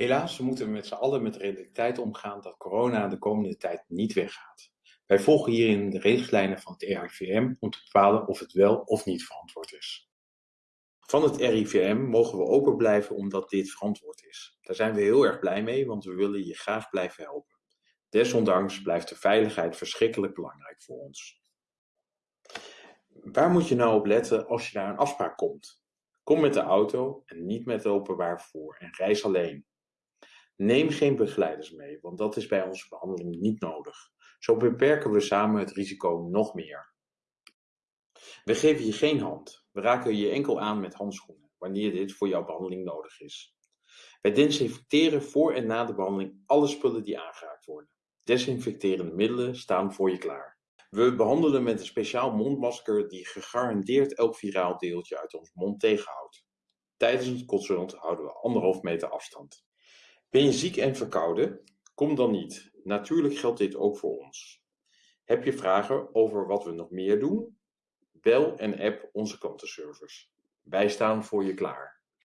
Helaas moeten we met z'n allen met de realiteit omgaan dat corona de komende tijd niet weggaat. Wij volgen hierin de richtlijnen van het RIVM om te bepalen of het wel of niet verantwoord is. Van het RIVM mogen we open blijven omdat dit verantwoord is. Daar zijn we heel erg blij mee, want we willen je graag blijven helpen. Desondanks blijft de veiligheid verschrikkelijk belangrijk voor ons. Waar moet je nou op letten als je naar een afspraak komt? Kom met de auto en niet met het openbaar vervoer en reis alleen. Neem geen begeleiders mee, want dat is bij onze behandeling niet nodig. Zo beperken we samen het risico nog meer. We geven je geen hand. We raken je enkel aan met handschoenen, wanneer dit voor jouw behandeling nodig is. Wij desinfecteren voor en na de behandeling alle spullen die aangeraakt worden. Desinfecterende middelen staan voor je klaar. We behandelen met een speciaal mondmasker die gegarandeerd elk viraal deeltje uit ons mond tegenhoudt. Tijdens het consult houden we anderhalf meter afstand. Ben je ziek en verkouden? Kom dan niet. Natuurlijk geldt dit ook voor ons. Heb je vragen over wat we nog meer doen? Bel en app onze klantenservice. Wij staan voor je klaar.